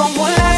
không muốn